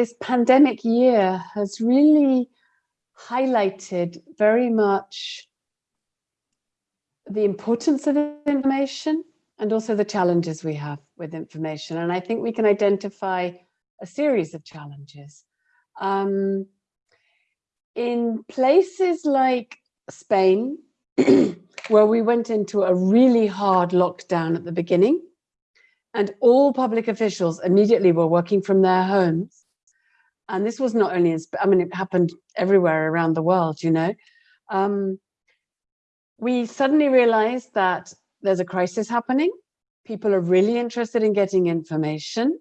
this pandemic year has really highlighted very much the importance of information and also the challenges we have with information. And I think we can identify a series of challenges. Um, in places like Spain, where we went into a really hard lockdown at the beginning, and all public officials immediately were working from their homes. And this was not only in, I mean, it happened everywhere around the world, you know. Um, we suddenly realized that there's a crisis happening. People are really interested in getting information.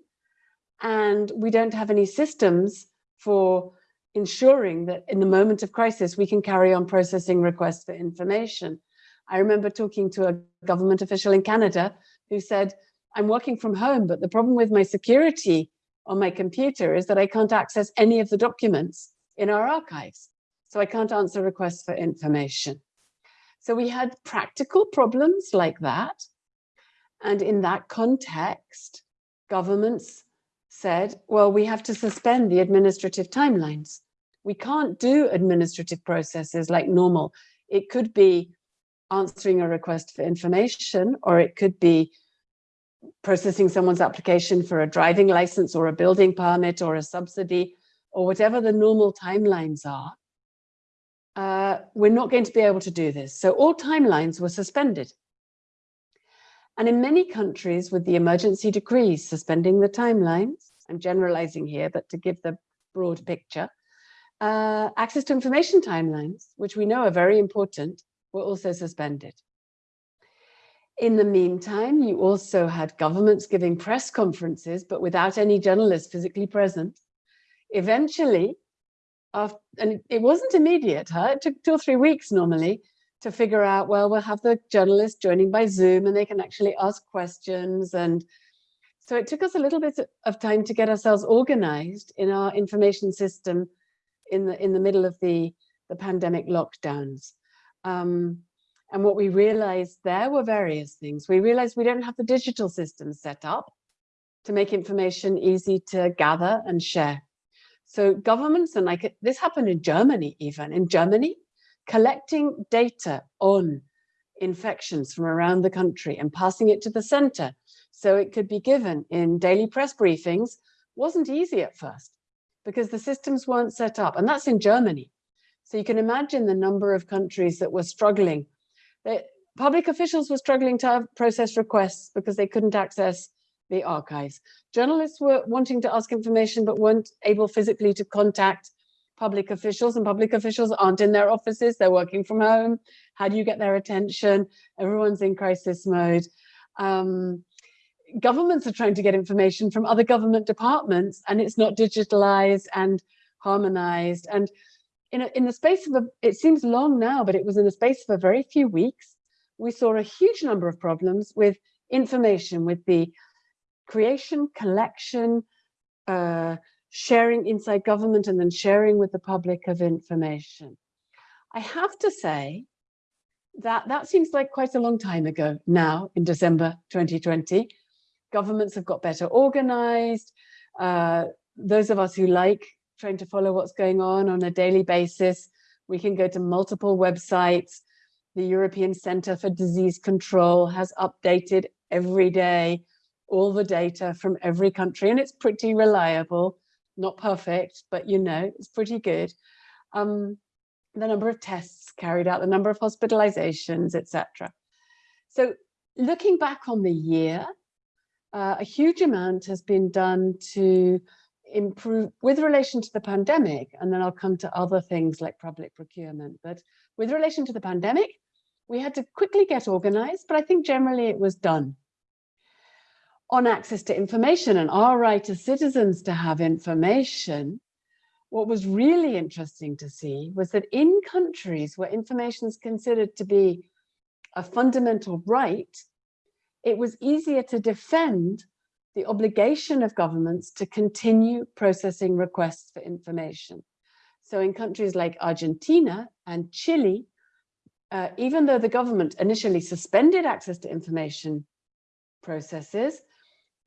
And we don't have any systems for ensuring that in the moment of crisis, we can carry on processing requests for information. I remember talking to a government official in Canada who said, I'm working from home, but the problem with my security on my computer is that I can't access any of the documents in our archives. So I can't answer requests for information. So we had practical problems like that. And in that context, governments said, well, we have to suspend the administrative timelines. We can't do administrative processes like normal. It could be answering a request for information, or it could be processing someone's application for a driving license or a building permit or a subsidy or whatever the normal timelines are, uh, we're not going to be able to do this. So all timelines were suspended. And in many countries with the emergency decrees suspending the timelines, I'm generalizing here, but to give the broad picture, uh, access to information timelines, which we know are very important, were also suspended. In the meantime, you also had governments giving press conferences, but without any journalists physically present. Eventually, after, and it wasn't immediate, huh? it took two or three weeks normally to figure out, well, we'll have the journalists joining by Zoom and they can actually ask questions. And so it took us a little bit of time to get ourselves organized in our information system in the, in the middle of the, the pandemic lockdowns. Um, and what we realized there were various things. We realized we don't have the digital systems set up to make information easy to gather and share. So governments, and like this happened in Germany even, in Germany, collecting data on infections from around the country and passing it to the center so it could be given in daily press briefings wasn't easy at first because the systems weren't set up and that's in Germany. So you can imagine the number of countries that were struggling they, public officials were struggling to process requests because they couldn't access the archives. Journalists were wanting to ask information but weren't able physically to contact public officials and public officials aren't in their offices, they're working from home. How do you get their attention? Everyone's in crisis mode. Um, governments are trying to get information from other government departments and it's not digitalized and harmonized. And in, a, in the space of a, it seems long now, but it was in the space of a very few weeks, we saw a huge number of problems with information, with the creation, collection, uh, sharing inside government, and then sharing with the public of information. I have to say that that seems like quite a long time ago now in December 2020. Governments have got better organized. Uh, those of us who like trying to follow what's going on on a daily basis. We can go to multiple websites. The European Center for Disease Control has updated every day all the data from every country and it's pretty reliable, not perfect, but you know, it's pretty good. Um, the number of tests carried out, the number of hospitalizations, etc. So looking back on the year, uh, a huge amount has been done to improve with relation to the pandemic, and then I'll come to other things like public procurement. But with relation to the pandemic, we had to quickly get organized, but I think generally it was done. On access to information and our right as citizens to have information, what was really interesting to see was that in countries where information is considered to be a fundamental right, it was easier to defend the obligation of governments to continue processing requests for information. So in countries like Argentina and Chile, uh, even though the government initially suspended access to information processes,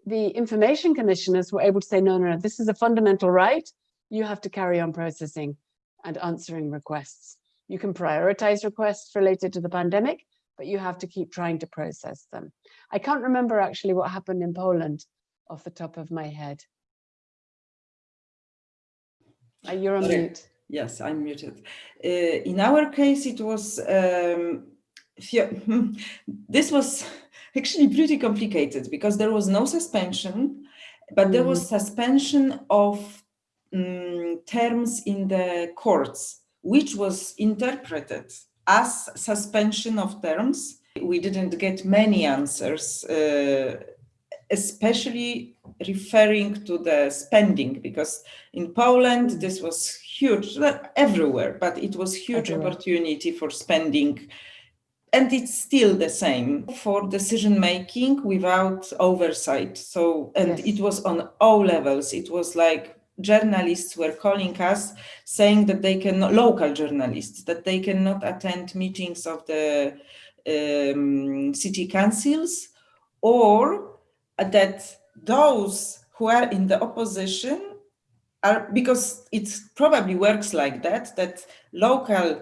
the information commissioners were able to say, no, no, no, this is a fundamental right. You have to carry on processing and answering requests. You can prioritize requests related to the pandemic, but you have to keep trying to process them. I can't remember actually what happened in Poland off the top of my head. Uh, you're on mute. Yes, I'm muted. Uh, in our case, it was, um, this was actually pretty complicated because there was no suspension, but mm. there was mm-hmm. suspension of um, terms in the courts, which was interpreted as suspension of terms. We didn't get many answers, uh, especially referring to the spending, because in Poland, this was huge, everywhere, but it was huge everywhere. opportunity for spending and it's still the same for decision making without oversight so and yes. it was on all levels it was like journalists were calling us saying that they can local journalists that they cannot attend meetings of the um, city councils or that those who are in the opposition are because it probably works like that that local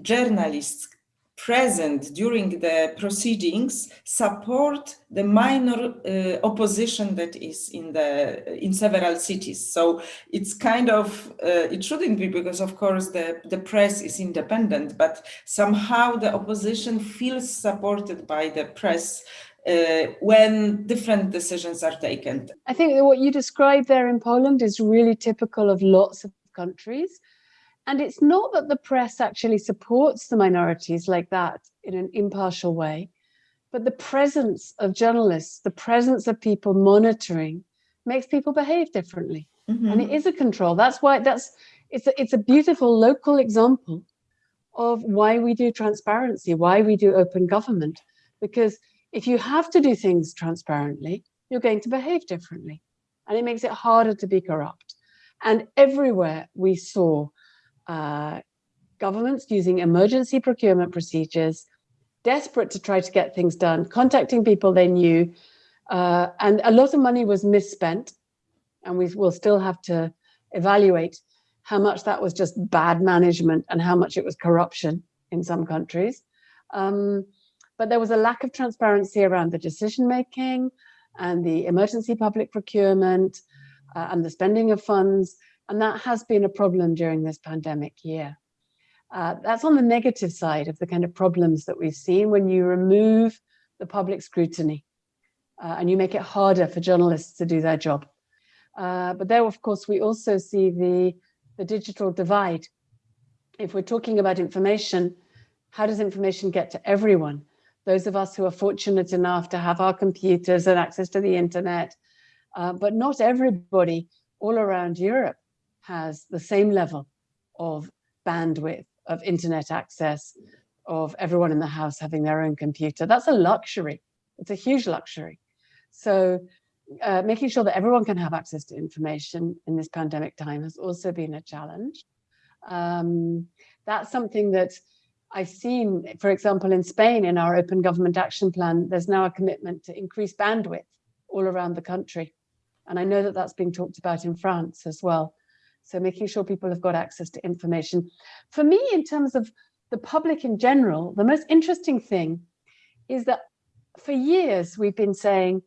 journalists present during the proceedings support the minor uh, opposition that is in the in several cities so it's kind of uh, it shouldn't be because of course the the press is independent but somehow the opposition feels supported by the press uh, when different decisions are taken. I think what you described there in Poland is really typical of lots of countries. And it's not that the press actually supports the minorities like that in an impartial way, but the presence of journalists, the presence of people monitoring makes people behave differently. Mm -hmm. And it is a control. That's why that's it's a, it's a beautiful local example of why we do transparency, why we do open government. Because if you have to do things transparently, you're going to behave differently. And it makes it harder to be corrupt. And everywhere we saw uh, governments using emergency procurement procedures, desperate to try to get things done, contacting people they knew, uh, and a lot of money was misspent. And we will still have to evaluate how much that was just bad management and how much it was corruption in some countries. Um, but there was a lack of transparency around the decision making and the emergency public procurement uh, and the spending of funds and that has been a problem during this pandemic year. Uh, that's on the negative side of the kind of problems that we've seen when you remove the public scrutiny uh, and you make it harder for journalists to do their job. Uh, but there, of course, we also see the, the digital divide. If we're talking about information, how does information get to everyone? Those of us who are fortunate enough to have our computers and access to the internet, uh, but not everybody all around Europe has the same level of bandwidth, of internet access, of everyone in the house having their own computer. That's a luxury. It's a huge luxury. So uh, making sure that everyone can have access to information in this pandemic time has also been a challenge. Um, that's something that I've seen, for example, in Spain, in our open government action plan, there's now a commitment to increase bandwidth all around the country. And I know that that's being talked about in France as well. So making sure people have got access to information. For me, in terms of the public in general, the most interesting thing is that for years we've been saying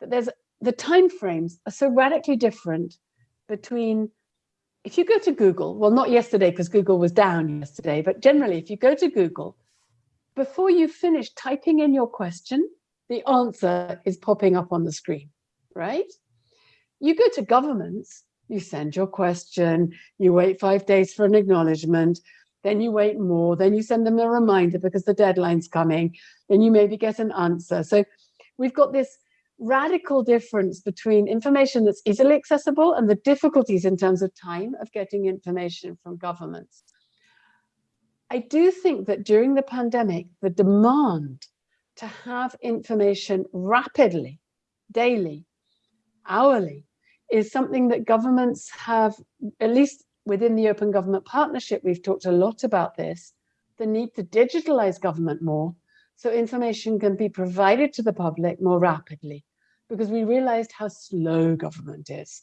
that there's the timeframes are so radically different between if you go to Google, well, not yesterday because Google was down yesterday, but generally, if you go to Google, before you finish typing in your question, the answer is popping up on the screen, right? You go to governments, you send your question, you wait five days for an acknowledgement, then you wait more, then you send them a reminder because the deadline's coming, then you maybe get an answer. So we've got this radical difference between information that's easily accessible and the difficulties in terms of time of getting information from governments. I do think that during the pandemic, the demand to have information rapidly, daily, hourly, is something that governments have, at least within the Open Government Partnership, we've talked a lot about this, the need to digitalize government more so information can be provided to the public more rapidly. because we realized how slow government is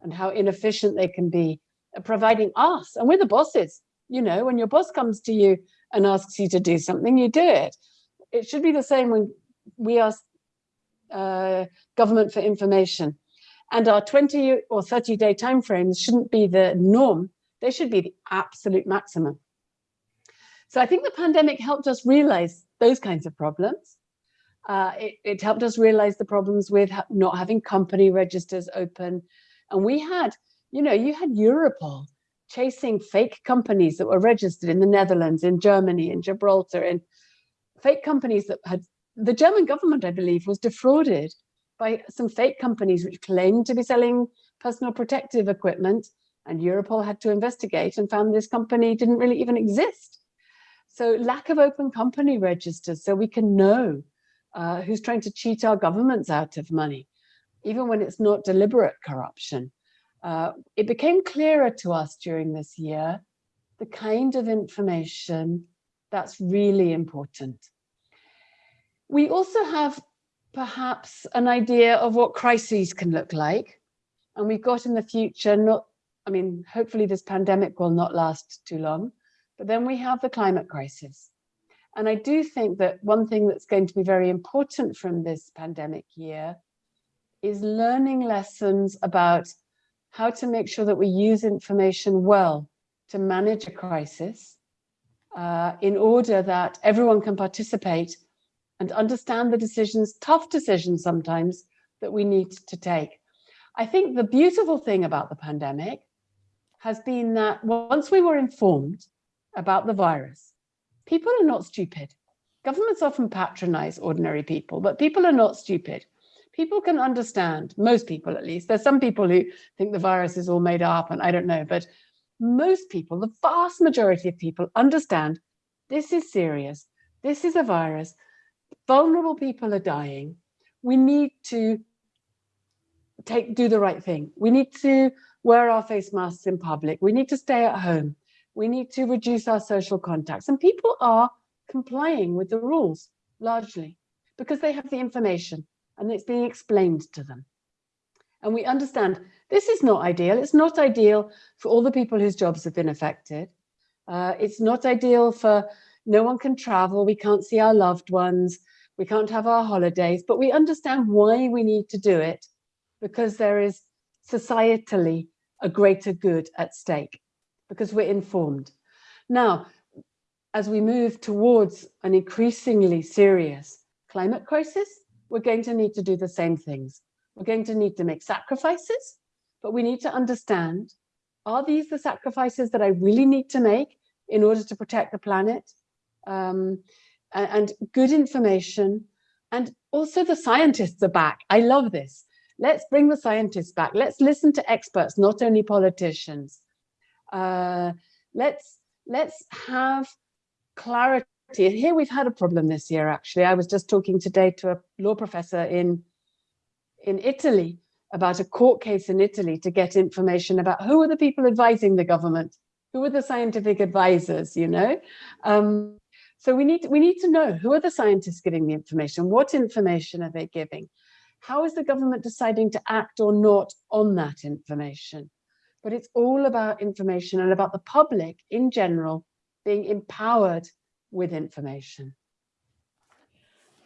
and how inefficient they can be at providing us. And we're the bosses. You know, when your boss comes to you and asks you to do something, you do it. It should be the same when we ask uh, government for information. And our 20 or 30 day timeframes shouldn't be the norm. They should be the absolute maximum. So I think the pandemic helped us realize those kinds of problems. Uh, it, it, helped us realize the problems with ha not having company registers open. And we had, you know, you had Europol chasing fake companies that were registered in the Netherlands, in Germany, in Gibraltar, in fake companies that had, the German government, I believe, was defrauded by some fake companies which claimed to be selling personal protective equipment and Europol had to investigate and found this company didn't really even exist. So lack of open company registers so we can know uh, who's trying to cheat our governments out of money, even when it's not deliberate corruption. Uh, it became clearer to us during this year the kind of information that's really important. We also have perhaps an idea of what crises can look like. And we've got in the future, not, I mean, hopefully this pandemic will not last too long, but then we have the climate crisis. And I do think that one thing that's going to be very important from this pandemic year is learning lessons about how to make sure that we use information well to manage a crisis uh, in order that everyone can participate and understand the decisions, tough decisions sometimes, that we need to take. I think the beautiful thing about the pandemic has been that once we were informed about the virus, people are not stupid. Governments often patronize ordinary people, but people are not stupid. People can understand, most people at least. There's some people who think the virus is all made up and I don't know, but most people, the vast majority of people understand this is serious. This is a virus vulnerable people are dying. We need to take do the right thing. We need to wear our face masks in public. We need to stay at home. We need to reduce our social contacts. And people are complying with the rules largely because they have the information and it's being explained to them. And we understand this is not ideal. It's not ideal for all the people whose jobs have been affected. Uh, it's not ideal for no one can travel. We can't see our loved ones we can't have our holidays, but we understand why we need to do it because there is societally a greater good at stake because we're informed. Now, as we move towards an increasingly serious climate crisis, we're going to need to do the same things. We're going to need to make sacrifices, but we need to understand, are these the sacrifices that I really need to make in order to protect the planet? Um, and good information. And also the scientists are back. I love this. Let's bring the scientists back. Let's listen to experts, not only politicians. Uh, let's, let's have clarity. Here we've had a problem this year, actually. I was just talking today to a law professor in, in Italy about a court case in Italy to get information about who are the people advising the government, who are the scientific advisors, you know? Um, so we need, we need to know who are the scientists giving the information? What information are they giving? How is the government deciding to act or not on that information? But it's all about information and about the public in general being empowered with information.